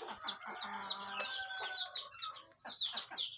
Ha ha ha ha.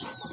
you.